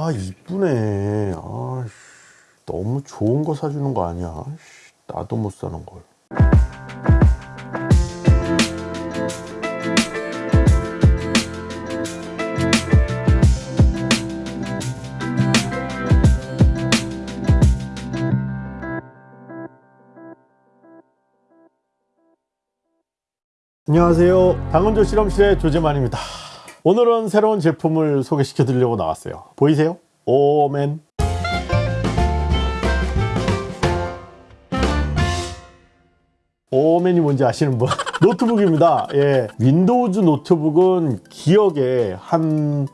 아 이쁘네. 아씨. 너무 좋은 거 사주는 거 아니야? 씨, 나도 못 사는 걸. 안녕하세요. 당근조 실험실의 조재만입니다 오늘은 새로운 제품을 소개시켜 드리려고 나왔어요. 보이세요? 오맨 오맨이 뭔지 아시는 분? 노트북입니다. 예, 윈도우즈 노트북은 기억에 한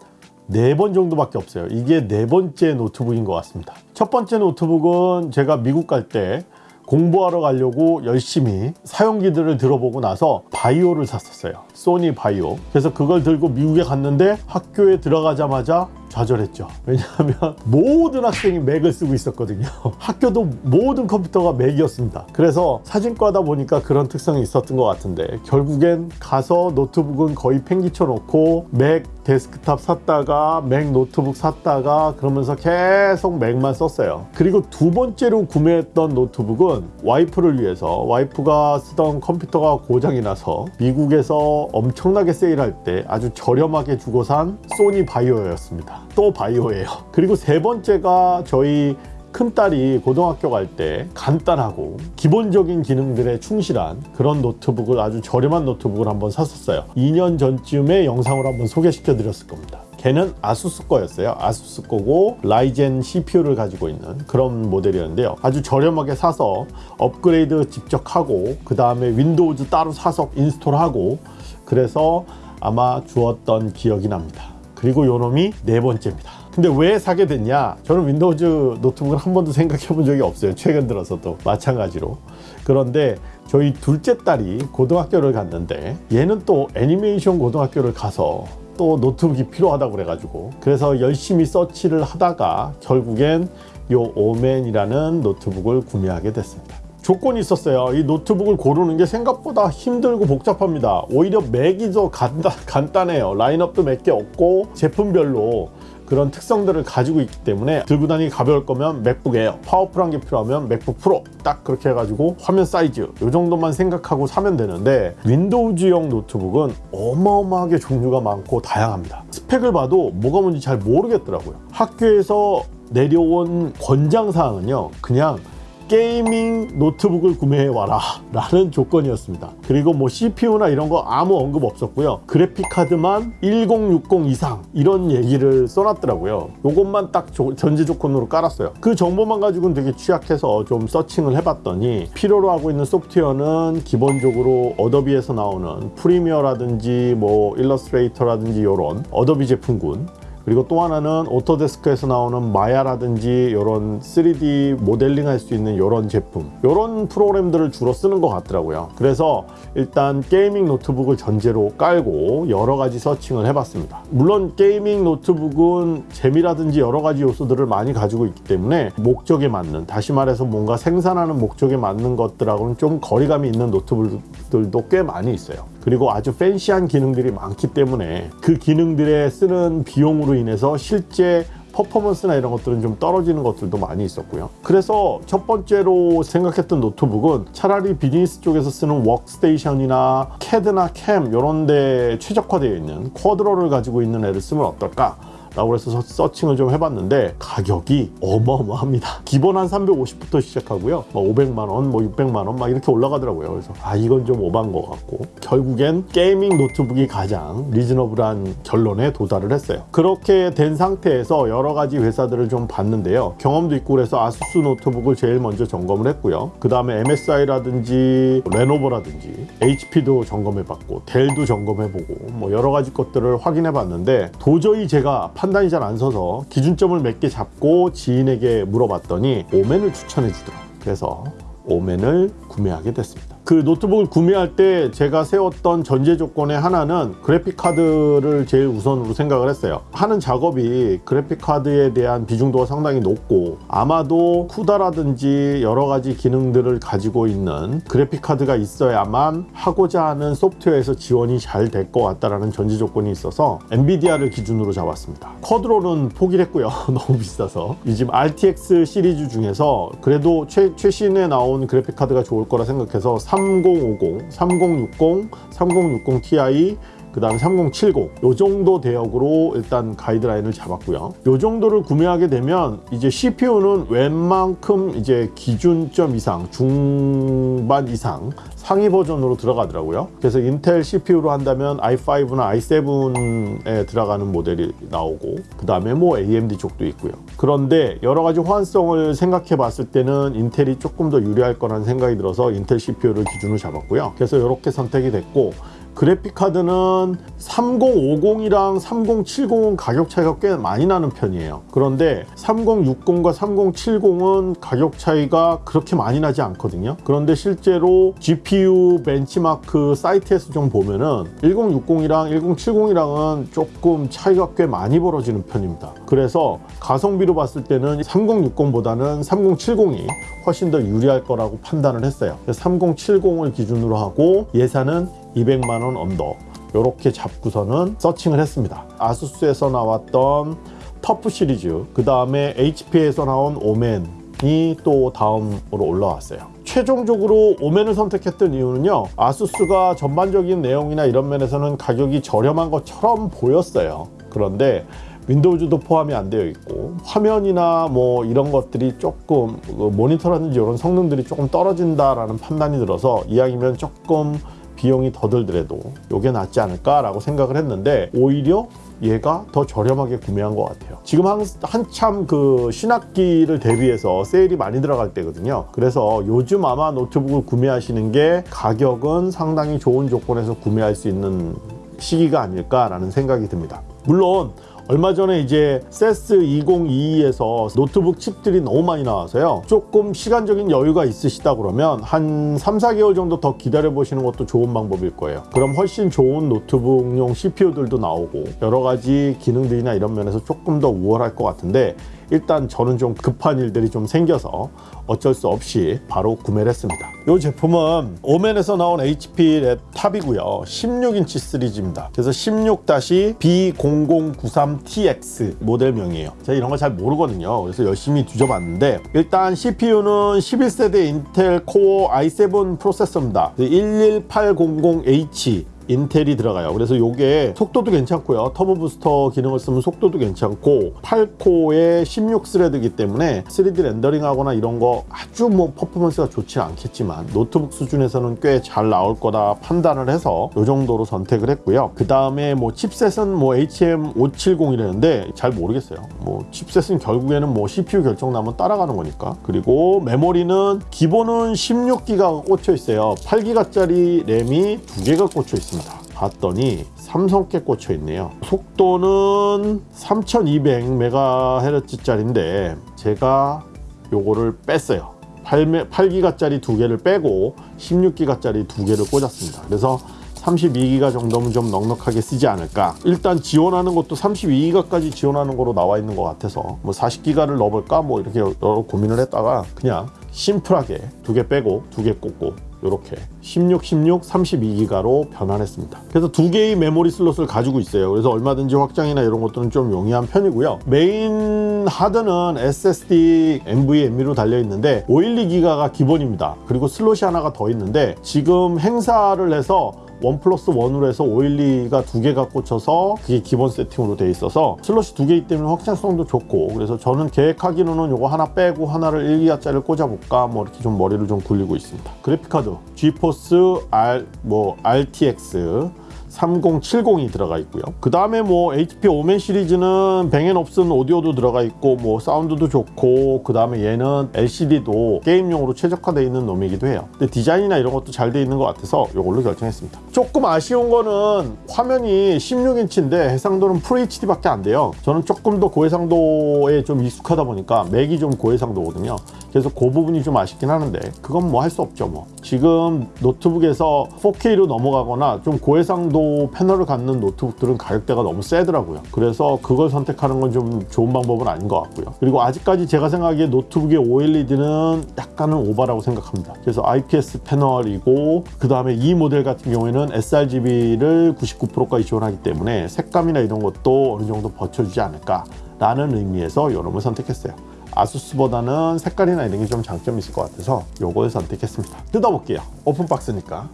네 번 정도밖에 없어요. 이게 네 번째 노트북인 것 같습니다. 첫 번째 노트북은 제가 미국 갈때 공부하러 가려고 열심히 사용기들을 들어보고 나서 바이오를 샀었어요. 소니 바이오. 그래서 그걸 들고 미국에 갔는데 학교에 들어가자마자 좌절했죠. 왜냐하면 모든 학생이 맥을 쓰고 있었거든요. 학교도 모든 컴퓨터가 맥이었습니다. 그래서 사진과다 보니까 그런 특성이 있었던 것 같은데 결국엔 가서 노트북은 거의 팽기쳐 놓고 맥 데스크탑 샀다가 맥 노트북 샀다가 그러면서 계속 맥만 썼어요. 그리고 두 번째로 구매했던 노트북은 와이프를 위해서 와이프가 쓰던 컴퓨터가 고장이 나서 미국에서 엄청나게 세일할 때 아주 저렴하게 주고 산 소니 바이오였습니다 또 바이오예요. 그리고 세 번째가 저희 큰딸이 고등학교 갈 때 간단하고 기본적인 기능들에 충실한 그런 노트북을 아주 저렴한 노트북을 한번 샀었어요. 2년 전쯤에 영상으로 한번 소개시켜 드렸을 겁니다. 걔는 아수스 거였어요. 아수스 거고 라이젠 CPU를 가지고 있는 그런 모델이었는데요. 아주 저렴하게 사서 업그레이드 직접 하고 그 다음에 윈도우즈 따로 사서 install하고 그래서 아마 주었던 기억이 납니다 그리고 요놈이 네 번째입니다. 근데 왜 사게 됐냐? 저는 윈도우즈 노트북을 한 번도 생각해 본 적이 없어요. 최근 들어서도 마찬가지로. 그런데 저희 둘째 딸이 고등학교를 갔는데 얘는 또 애니메이션 고등학교를 가서 또 노트북이 필요하다고 그래가지고 그래서 열심히 서치를 하다가 결국엔 요 OMEN이라는 노트북을 구매하게 됐습니다 조건이 있었어요. 이 노트북을 고르는 게 생각보다 힘들고 복잡합니다. 오히려 맥이 더 간단, 간단해요. 라인업도 몇 개 없고 제품별로 그런 특성들을 가지고 있기 때문에 들고 다니기 가벼울 거면 맥북 에어 powerful한 게 필요하면 맥북 프로 딱 그렇게 해가지고 화면 사이즈 이 정도만 생각하고 사면 되는데 윈도우즈용 노트북은 어마어마하게 종류가 많고 다양합니다. 스펙을 봐도 뭐가 뭔지 잘 모르겠더라고요. 학교에서 내려온 권장사항은요 그냥 게이밍 노트북을 구매해 와라 라는 조건이었습니다. 그리고 뭐 CPU나 이런 거 아무 언급 없었고요. 그래픽카드만 1060 이상 이런 얘기를 써놨더라고요. 요것만 딱 전제 조건으로 깔았어요. 그 정보만 가지고는 되게 취약해서 좀 searching을 해봤더니 필요로 하고 있는 소프트웨어는 기본적으로 어도비에서 나오는 프리미어라든지 뭐 일러스트레이터라든지 이런 어도비 제품군 그리고 또 하나는 오토데스크에서 나오는 마야라든지 이런 3D 모델링 할 수 있는 이런 제품. 이런 프로그램들을 주로 쓰는 것 같더라고요. 그래서 일단 게이밍 노트북을 전제로 깔고 여러 가지 searching을 해봤습니다. 물론 게이밍 노트북은 재미라든지 여러 가지 요소들을 많이 가지고 있기 때문에 목적에 맞는 다시 말해서 뭔가 생산하는 목적에 맞는 것들하고는 좀 거리감이 있는 노트북들도 꽤 많이 있어요 그리고 아주 fancy한 기능들이 많기 때문에 그 기능들에 쓰는 비용으로 인해서 실제 퍼포먼스나 이런 것들은 좀 떨어지는 것들도 많이 있었고요. 그래서 첫 번째로 생각했던 노트북은 차라리 비즈니스 쪽에서 쓰는 워크스테이션이나 캐드나 캠 이런 데 최적화되어 있는 쿼드로를 가지고 있는 애를 쓰면 어떨까 라고 해서 searching을 좀 해봤는데 가격이 어마어마합니다. 기본 한 350부터 시작하고요. 뭐 500만원 뭐 600만원 막 이렇게 올라가더라고요. 그래서 아 이건 좀 오반 것 같고. 결국엔 게이밍 노트북이 가장 reasonable한 결론에 도달을 했어요. 그렇게 된 상태에서 여러 가지 회사들을 좀 봤는데요. 경험도 있고 그래서 아수스 노트북을 제일 먼저 점검을 했고요. 그 다음에 MSI라든지 레노버라든지 HP도 점검해봤고 델도 점검해보고 뭐 여러 가지 것들을 확인해봤는데 도저히 제가 판단이 잘 안 서서 기준점을 몇 개 잡고 지인에게 물어봤더니 OMEN을 추천해 주더라고요. 그래서 OMEN을 구매하게 됐습니다 그 노트북을 구매할 때 제가 세웠던 전제 조건의 하나는 그래픽 카드를 제일 우선으로 생각을 했어요. 하는 작업이 그래픽 카드에 대한 비중도가 상당히 높고 아마도 쿠다라든지 여러 가지 기능들을 가지고 있는 그래픽 카드가 있어야만 하고자 하는 소프트웨어에서 지원이 잘 될 것 같다라는 전제 조건이 있어서 엔비디아를 기준으로 잡았습니다. 쿼드로는 포기를 했고요. 너무 비싸서. 이 지금 RTX 시리즈 중에서 그래도 최, 최신에 나온 그래픽 카드가 좋을 거라 생각해서 3050, 3060, 3060 Ti 그 다음에 3070, 요 정도 대역으로 일단 가이드라인을 잡았고요. 요 정도를 구매하게 되면 이제 CPU는 웬만큼 이제 기준점 이상, 중반 이상 상위 버전으로 들어가더라고요. 그래서 인텔 CPU로 한다면 i5나 i7에 들어가는 모델이 나오고 그 다음에 뭐 AMD 쪽도 있고요. 그런데 여러 가지 호환성을 생각해 봤을 때는 인텔이 조금 더 유리할 거라는 생각이 들어서 인텔 CPU를 기준으로 잡았고요. 그래서 이렇게 선택이 됐고 그래픽 카드는 3050이랑 3070은 가격 차이가 꽤 많이 나는 편이에요. 그런데 3060과 3070은 가격 차이가 그렇게 많이 나지 않거든요. 그런데 실제로 GPU 벤치마크 사이트에서 좀 보면은 1060이랑 1070이랑은 조금 차이가 꽤 많이 벌어지는 편입니다. 그래서 가성비로 봤을 때는 3060보다는 3070이 훨씬 더 유리할 거라고 판단을 했어요. 3070을 기준으로 하고 예산은 200만 원 언더 이렇게 잡고서는 서칭을 했습니다. 아수스에서 나왔던 터프 시리즈 그 다음에 HP에서 나온 오맨이 또 다음으로 올라왔어요. 최종적으로 오맨을 선택했던 이유는요. 아수스가 전반적인 내용이나 이런 면에서는 가격이 저렴한 것처럼 보였어요. 그런데 윈도우즈도 포함이 안 되어 있고 화면이나 뭐 이런 것들이 조금 그 모니터라든지 이런 성능들이 조금 떨어진다라는 판단이 들어서 이왕이면 조금 비용이 더 들더라도 이게 낫지 않을까라고 생각을 했는데 오히려 얘가 더 저렴하게 구매한 것 같아요. 지금 한, 한참 그 신학기를 대비해서 세일이 많이 들어갈 때거든요. 그래서 요즘 아마 노트북을 구매하시는 게 가격은 상당히 좋은 조건에서 구매할 수 있는 시기가 아닐까라는 생각이 듭니다. 물론 얼마 전에 이제 CES 2022에서 노트북 칩들이 너무 많이 나와서요. 조금 시간적인 여유가 있으시다 그러면 한 3, 4개월 정도 더 기다려 보시는 것도 좋은 방법일 거예요. 그럼 훨씬 좋은 노트북용 CPU들도 나오고 여러 가지 기능들이나 이런 면에서 조금 더 우월할 것 같은데 일단 저는 좀 급한 일들이 좀 생겨서 어쩔 수 없이 바로 구매를 했습니다. 이 제품은 OMEN에서 나온 HP laptop이고요. 16인치 시리즈입니다. 그래서 16-B0093TX 모델명이에요. 제가 이런 거 잘 모르거든요. 그래서 열심히 뒤져봤는데 일단 CPU는 11세대 인텔 코어 i7 프로세서입니다. 11800H 인텔이 들어가요. 그래서 이게 속도도 괜찮고요. turbo booster 기능을 쓰면 속도도 괜찮고 8코어의 16스레드이기 때문에 3D 렌더링 하거나 이런 거 아주 뭐 퍼포먼스가 좋지 않겠지만 노트북 수준에서는 꽤 잘 나올 거다 판단을 해서 이 정도로 선택을 했고요. 그 다음에 뭐 칩셋은 뭐 HM570이라는데 잘 모르겠어요. 뭐 칩셋은 결국에는 뭐 CPU 결정 나면 따라가는 거니까. 그리고 메모리는 기본은 16기가가 꽂혀 있어요. 8기가짜리 램이 두 개가 꽂혀 있습니다. 봤더니 삼성께 꽂혀 있네요. 속도는 3200MHz짜리인데 제가 요거를 뺐어요. 8, 8기가 짜리 두 개를 빼고 16기가 짜리 두 개를 꽂았습니다. 그래서 32기가 정도면 좀 넉넉하게 쓰지 않을까 일단 지원하는 것도 32기가까지 지원하는 거로 나와 있는 것 같아서 뭐 40기가를 넣어볼까 뭐 이렇게 고민을 했다가 그냥 심플하게 두 개 빼고 두 개 꽂고 이렇게 16, 16, 32기가로 변환했습니다. 그래서 두 개의 메모리 슬롯을 가지고 있어요. 그래서 얼마든지 확장이나 이런 것들은 좀 용이한 편이고요. 메인 하드는 SSD NVMe로 달려 있는데 512기가가 기본입니다. 그리고 슬롯이 하나가 더 있는데 지금 행사를 해서 원 플러스 원으로 해서 512가 두 개가 꽂혀서 그게 기본 세팅으로 돼 있어서 슬롯이 두 개이기 때문에 확장성도 좋고 그래서 저는 계획하기로는 요거 하나 빼고 하나를 1기가짜리를 꽂아볼까 뭐 이렇게 좀 머리를 좀 굴리고 있습니다. 그래픽카드 GeForce R 뭐 RTX 3070이 들어가 있고요. 그 다음에 뭐 HP 오멘 시리즈는 뱅앤옵슨 오디오도 들어가 있고 뭐 사운드도 좋고 그 다음에 얘는 LCD도 게임용으로 최적화되어 있는 놈이기도 해요. 근데 디자인이나 이런 것도 잘돼 있는 것 같아서 이걸로 결정했습니다. 조금 아쉬운 거는 화면이 16인치인데 해상도는 FHD밖에 안 돼요. 저는 조금 더 고해상도에 좀 익숙하다 보니까 맥이 좀 고해상도거든요. 그래서 그 부분이 좀 아쉽긴 하는데 그건 뭐 할 수 없죠 뭐. 지금 노트북에서 4K로 넘어가거나 좀 고해상도 패널을 갖는 노트북들은 가격대가 너무 세더라고요. 그래서 그걸 선택하는 건 좀 좋은 방법은 아닌 것 같고요. 그리고 아직까지 제가 생각하기에 노트북의 OLED는 약간은 오바라고 생각합니다. 그래서 IPS 패널이고 그 다음에 이 모델 같은 경우에는 sRGB를 99%까지 지원하기 때문에 색감이나 이런 것도 어느 정도 버텨주지 않을까 라는 의미에서 이놈을 선택했어요. 아수스보다는 색깔이나 이런 게 좀 장점이 있을 것 같아서 요걸 선택했습니다. 뜯어볼게요. open box니까.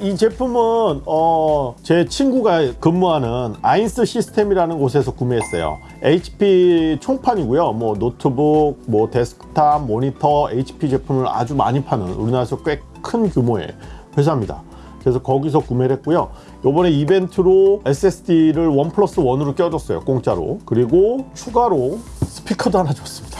이 제품은 어, 제 친구가 근무하는 아인스 시스템이라는 곳에서 구매했어요. HP 총판이고요. 뭐 노트북, 뭐 데스크탑, 모니터, HP 제품을 아주 많이 파는 우리나라에서 꽤 큰 규모의 회사입니다. 그래서 거기서 구매를 했고요. 요번에 이벤트로 SSD를 one plus one으로 껴줬어요. 공짜로. 그리고 추가로 스피커도 하나 줬습니다.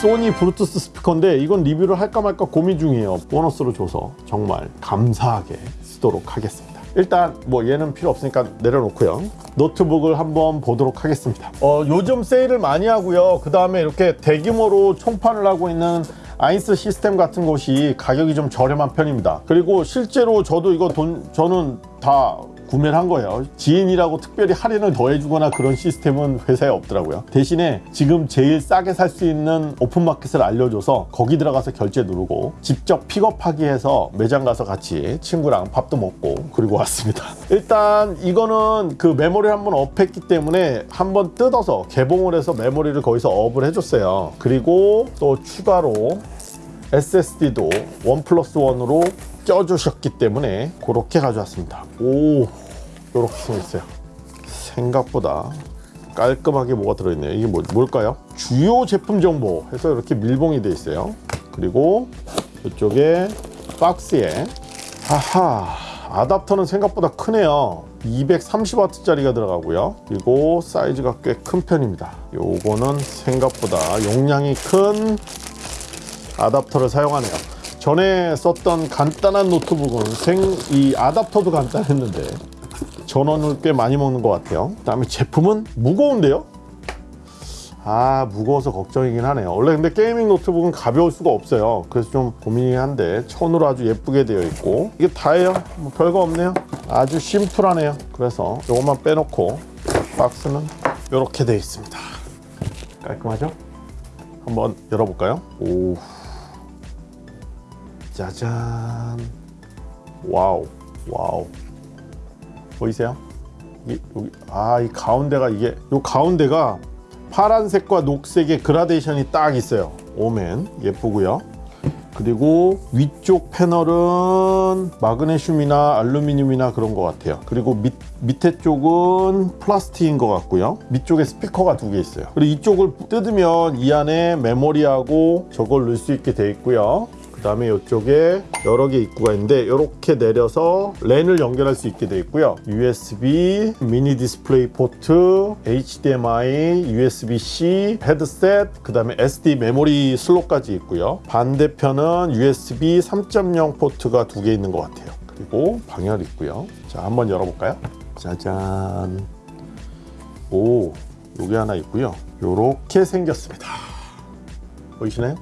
소니 블루투스 스피커인데 이건 리뷰를 할까 말까 고민 중이에요. 보너스로 줘서 정말 감사하게 쓰도록 하겠습니다. 일단 뭐 얘는 필요 없으니까 내려놓고요. 노트북을 한번 보도록 하겠습니다. 어, 요즘 세일을 많이 하고요. 그 다음에 이렇게 대규모로 총판을 하고 있는 아인스 시스템 같은 곳이 가격이 좀 저렴한 편입니다. 그리고 실제로 저도 이거 돈 저는 다 구매를 한 거예요. 지인이라고 특별히 할인을 더해주거나 그런 시스템은 회사에 없더라고요. 대신에 지금 제일 싸게 살 수 있는 오픈마켓을 알려줘서 거기 들어가서 결제 누르고 직접 픽업하기 해서 매장 가서 같이 친구랑 밥도 먹고 그리고 왔습니다. 일단 이거는 그 메모리를 한번 업했기 때문에 한번 뜯어서 개봉을 해서 메모리를 거기서 업을 해줬어요. 그리고 또 추가로 SSD도 원 플러스 원으로 껴주셨기 때문에 그렇게 가져왔습니다. 오, 이렇게 생겼어요. 생각보다 깔끔하게 뭐가 들어있네요. 이게 뭐, 뭘까요? 주요 제품 정보 해서 이렇게 밀봉이 돼 있어요. 그리고 이쪽에 박스에 하하 아답터는 생각보다 크네요. 230W짜리가 들어가고요. 그리고 사이즈가 꽤 큰 편입니다. 요거는 생각보다 용량이 큰 아답터를 사용하네요. 전에 썼던 간단한 노트북은 생, 이 아답터도 간단했는데 전원을 꽤 많이 먹는 것 같아요. 그 다음에 제품은 무거운데요. 아 무거워서 걱정이긴 하네요. 원래 근데 게이밍 노트북은 가벼울 수가 없어요. 그래서 좀 고민이긴 한데 천으로 아주 예쁘게 되어 있고 이게 다예요. 뭐 별거 없네요. 아주 심플하네요. 그래서 이것만 빼놓고 박스는 이렇게 되어 있습니다. 깔끔하죠? 한번 열어볼까요? 오. 짜잔. 와우 와우. 보이세요? 이, 여기 아 이 가운데가 이게 요 가운데가 파란색과 녹색의 그라데이션이 딱 있어요. 오멘. 예쁘고요. 그리고 위쪽 패널은 마그네슘이나 알루미늄이나 그런 것 같아요. 그리고 밑, 밑에 쪽은 플라스틱인 것 같고요. 밑쪽에 스피커가 두 개 있어요. 그리고 이쪽을 뜯으면 이 안에 메모리하고 저걸 넣을 수 있게 되어 있고요 그 다음에 이쪽에 여러 개 입구가 있는데 이렇게 내려서 랜을 연결할 수 있게 되어 있고요. USB, 미니 디스플레이 포트, HDMI, USB-C, 헤드셋, 그 다음에 SD 메모리 슬롯까지 있고요. 반대편은 USB 3.0 포트가 두 개 있는 것 같아요. 그리고 방열 있고요. 자 한번 열어볼까요? 짜잔. 오 요게 하나 있고요. 요렇게 생겼습니다. 보이시나요?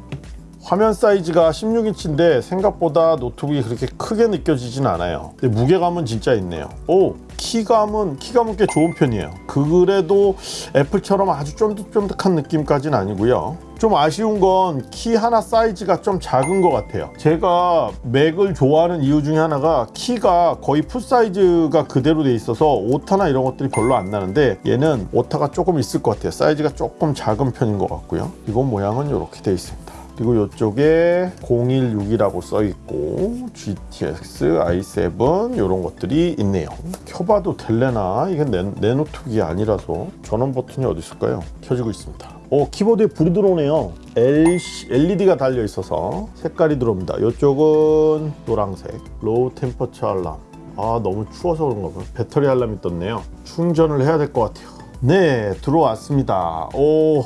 화면 사이즈가 16인치인데 생각보다 노트북이 그렇게 크게 느껴지진 않아요. 근데 무게감은 진짜 있네요. 오 키감은 키감은 꽤 좋은 편이에요. 그래도 애플처럼 아주 쫀득쫀득한 느낌까지는 아니고요. 좀 아쉬운 건 키 하나 사이즈가 좀 작은 것 같아요. 제가 맥을 좋아하는 이유 중에 하나가 키가 거의 full size가 그대로 돼 있어서 오타나 이런 것들이 별로 안 나는데 얘는 오타가 조금 있을 것 같아요. 사이즈가 조금 작은 편인 것 같고요. 이건 모양은 이렇게 돼 있습니다 그리고 이쪽에 016이라고 써 있고 GTX i7 이런 것들이 있네요. 켜봐도 될래나? 이게 내, 내 노트북이 아니라서 전원 버튼이 어디 있을까요? 켜지고 있습니다. 어 키보드에 불이 들어오네요. LED가 달려 있어서 색깔이 들어옵니다. 이쪽은 노란색. low temperature alarm 아 너무 추워서 그런가 봐요. 배터리 알람이 떴네요. 충전을 해야 될 것 같아요. 네 들어왔습니다. 오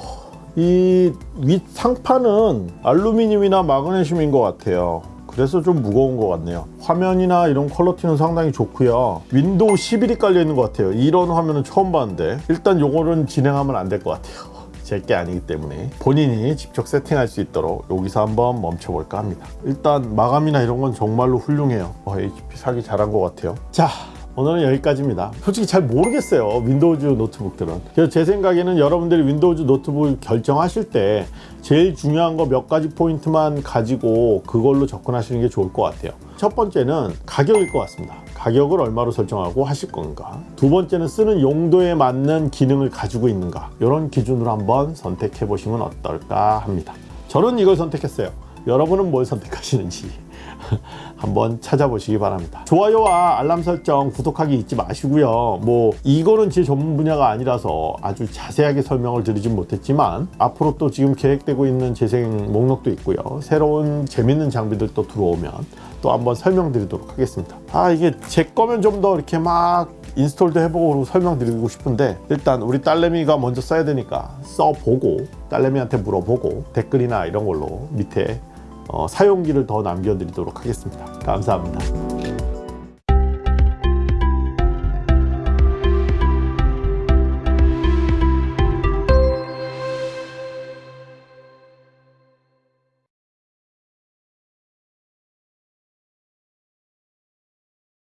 이 윗 상판은 알루미늄이나 마그네슘인 것 같아요. 그래서 좀 무거운 것 같네요. 화면이나 이런 quality는 상당히 좋고요. 윈도우 11이 깔려 있는 것 같아요. 이런 화면은 처음 봤는데 일단 요거는 진행하면 안 될 것 같아요. 제게 아니기 때문에. 본인이 직접 세팅할 수 있도록 여기서 한번 멈춰볼까 합니다. 일단 마감이나 이런 건 정말로 훌륭해요. 어, HP 사기 잘한 것 같아요. 자 오늘은 여기까지입니다. 솔직히 잘 모르겠어요 윈도우즈 노트북들은. 그래서 제 생각에는 여러분들이 윈도우즈 노트북을 결정하실 때 제일 중요한 거 몇 가지 포인트만 가지고 그걸로 접근하시는 게 좋을 것 같아요. 첫 번째는 가격일 것 같습니다. 가격을 얼마로 설정하고 하실 건가? 두 번째는 쓰는 용도에 맞는 기능을 가지고 있는가? 이런 기준으로 한번 선택해 보시면 어떨까 합니다. 저는 이걸 선택했어요. 여러분은 뭘 선택하시는지 한번 찾아보시기 바랍니다. 좋아요와 알람 설정 구독하기 잊지 마시고요. 뭐 이거는 제 전문 분야가 아니라서 아주 자세하게 설명을 드리진 못했지만 앞으로 또 지금 계획되고 있는 재생 목록도 있고요. 새로운 재밌는 장비들 또 들어오면 또 한번 설명드리도록 하겠습니다. 아 이게 제 거면 좀 더 이렇게 막 인스톨도 해보고 설명드리고 싶은데 일단 우리 딸내미가 먼저 써야 되니까 써보고 딸내미한테 물어보고 댓글이나 이런 걸로 밑에 어, 사용기를 더 남겨드리도록 하겠습니다. 감사합니다.